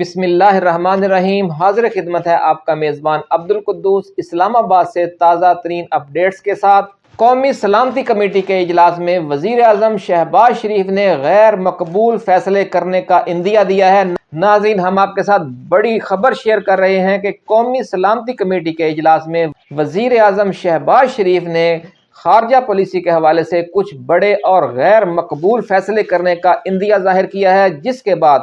بسم اللہ الرحمن الرحیم، حاضر خدمت ہے آپ کا میزبان عبد القدوس اسلام آباد سے تازہ ترین اپڈیٹس کے ساتھ۔ قومی سلامتی کمیٹی کے اجلاس میں وزیر اعظم شہباز شریف نے غیر مقبول فیصلے کرنے کا اندیا دیا ہے۔ ناظرین، ہم آپ کے ساتھ بڑی خبر شیئر کر رہے ہیں کہ قومی سلامتی کمیٹی کے اجلاس میں وزیر اعظم شہباز شریف نے خارجہ پالیسی کے حوالے سے کچھ بڑے اور غیر مقبول فیصلے کرنے کا اندیا ظاہر کیا ہے، جس کے بعد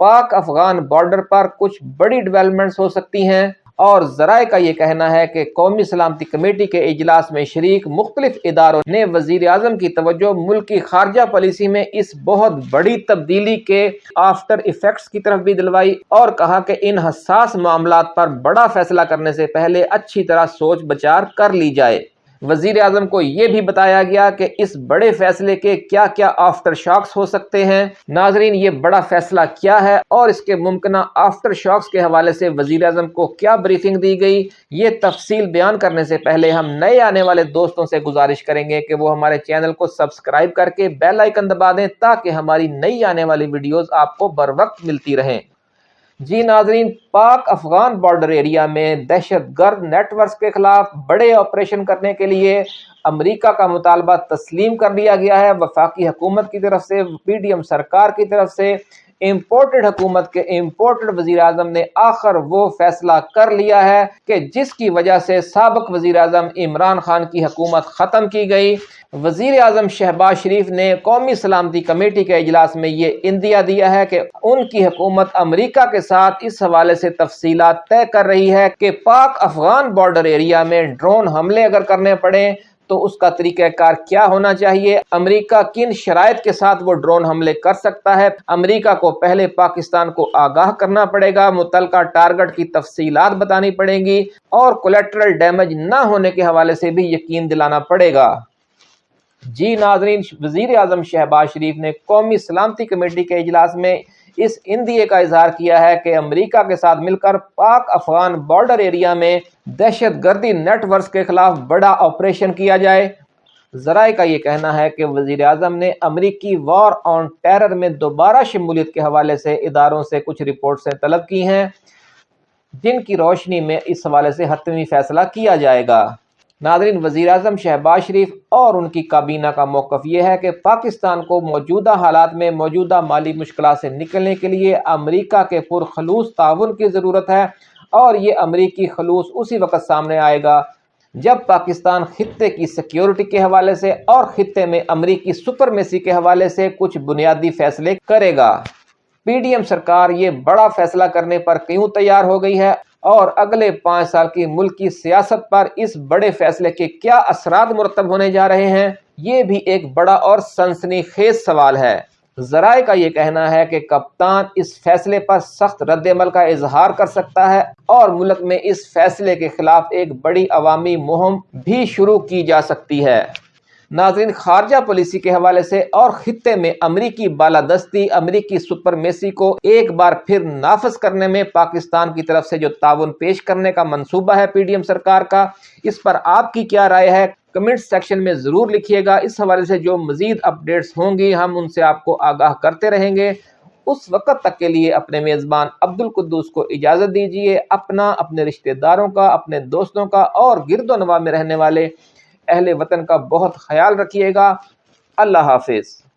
پاک افغان بارڈر پر کچھ بڑی ڈیولپمنٹس ہو سکتی ہیں اور ذرائع کا یہ کہنا ہے کہ قومی سلامتی کمیٹی کے اجلاس میں شریک مختلف اداروں نے وزیر اعظم کی توجہ ملک کی خارجہ پالیسی میں اس بہت بڑی تبدیلی کے آفٹر ایفیکٹس کی طرف بھی دلوائی اور کہا کہ ان حساس معاملات پر بڑا فیصلہ کرنے سے پہلے اچھی طرح سوچ بچار کر لی جائے۔ وزیر اعظم کو یہ بھی بتایا گیا کہ اس بڑے فیصلے کے کیا کیا آفٹر شاکس ہو سکتے ہیں۔ ناظرین، یہ بڑا فیصلہ کیا ہے اور اس کے ممکنہ آفٹر شاکس کے حوالے سے وزیر اعظم کو کیا بریفنگ دی گئی؟ یہ تفصیل بیان کرنے سے پہلے ہم نئے آنے والے دوستوں سے گزارش کریں گے کہ وہ ہمارے چینل کو سبسکرائب کر کے بیل آئکن دبا دیں تاکہ ہماری نئی آنے والی ویڈیوز آپ کو بر وقت ملتی رہیں۔ جی ناظرین، پاک افغان بارڈر ایریا میں دہشت گرد نیٹ ورکس کے خلاف بڑے آپریشن کرنے کے لیے امریکہ کا مطالبہ تسلیم کر لیا گیا ہے۔ وفاقی حکومت کی طرف سے پی ڈی ایم سرکار کی طرف سے امپورٹڈ حکومت کے امپورٹڈ وزیر اعظم نے آخر وہ فیصلہ کر لیا ہے کہ جس کی وجہ سے سابق وزیر اعظم عمران خان کی حکومت ختم کی گئی۔ وزیر اعظم شہباز شریف نے قومی سلامتی کمیٹی کے اجلاس میں یہ اندیا دیا ہے کہ ان کی حکومت امریکہ کے ساتھ اس حوالے سے تفصیلات طے کر رہی ہے کہ پاک افغان بارڈر ایریا میں ڈرون حملے اگر کرنے پڑیں تو اس کا طریقہ کار کیا ہونا چاہیے؟ امریکہ کن شرائط کے ساتھ وہ ڈرون حملے کر سکتا ہے؟ امریکہ کو پہلے پاکستان کو آگاہ کرنا پڑے گا، متعلقہ ٹارگٹ کی تفصیلات بتانی پڑیں گی اور کولیٹرل ڈیمیج نہ ہونے کے حوالے سے بھی یقین دلانا پڑے گا۔ جی ناظرین، وزیر اعظم شہباز شریف نے قومی سلامتی کمیٹی کے اجلاس میں اس اندیے کا اظہار کیا ہے کہ امریکہ کے ساتھ مل کر پاک افغان بارڈر ایریا میں دہشت گردی نیٹ ورکس کے خلاف بڑا آپریشن کیا جائے۔ ذرائع کا یہ کہنا ہے کہ وزیر اعظم نے امریکی وار آن ٹیرر میں دوبارہ شمولیت کے حوالے سے اداروں سے کچھ رپورٹ سے طلب کی ہیں، جن کی روشنی میں اس حوالے سے حتمی فیصلہ کیا جائے گا۔ ناظرین، وزیر اعظم شہباز شریف اور ان کی کابینہ کا موقف یہ ہے کہ پاکستان کو موجودہ حالات میں موجودہ مالی مشکلات سے نکلنے کے لیے امریکہ کے پرخلوص تعاون کی ضرورت ہے اور یہ امریکی خلوص اسی وقت سامنے آئے گا جب پاکستان خطے کی سیکیورٹی کے حوالے سے اور خطے میں امریکی سپرمیسی کے حوالے سے کچھ بنیادی فیصلے کرے گا۔ پی ڈی ایم سرکار یہ بڑا فیصلہ کرنے پر کیوں تیار ہو گئی ہے؟ اور اگلے پانچ سال کی ملک کی سیاست پر اس بڑے فیصلے کے کیا اثرات مرتب ہونے جا رہے ہیں، یہ بھی ایک بڑا اور سنسنی خیز سوال ہے۔ ذرائع کا یہ کہنا ہے کہ کپتان اس فیصلے پر سخت رد عمل کا اظہار کر سکتا ہے اور ملک میں اس فیصلے کے خلاف ایک بڑی عوامی مہم بھی شروع کی جا سکتی ہے۔ ناظرین، خارجہ پالیسی کے حوالے سے اور خطے میں امریکی بالادستی، امریکی سپرمیسی کو ایک بار پھر نافذ کرنے میں پاکستان کی طرف سے جو تعاون پیش کرنے کا منصوبہ ہے پی ڈی ایم سرکار کا، اس پر آپ کی کیا رائے ہے؟ کمنٹ سیکشن میں ضرور لکھیے گا۔ اس حوالے سے جو مزید اپڈیٹس ہوں گی، ہم ان سے آپ کو آگاہ کرتے رہیں گے۔ اس وقت تک کے لیے اپنے میزبان عبد القدوس کو اجازت دیجیے اپنا، اپنے رشتہ داروں کا، اپنے دوستوں کا اور گرد و نواح میں رہنے والے اہل وطن کا بہت خیال رکھیے گا۔ اللہ حافظ۔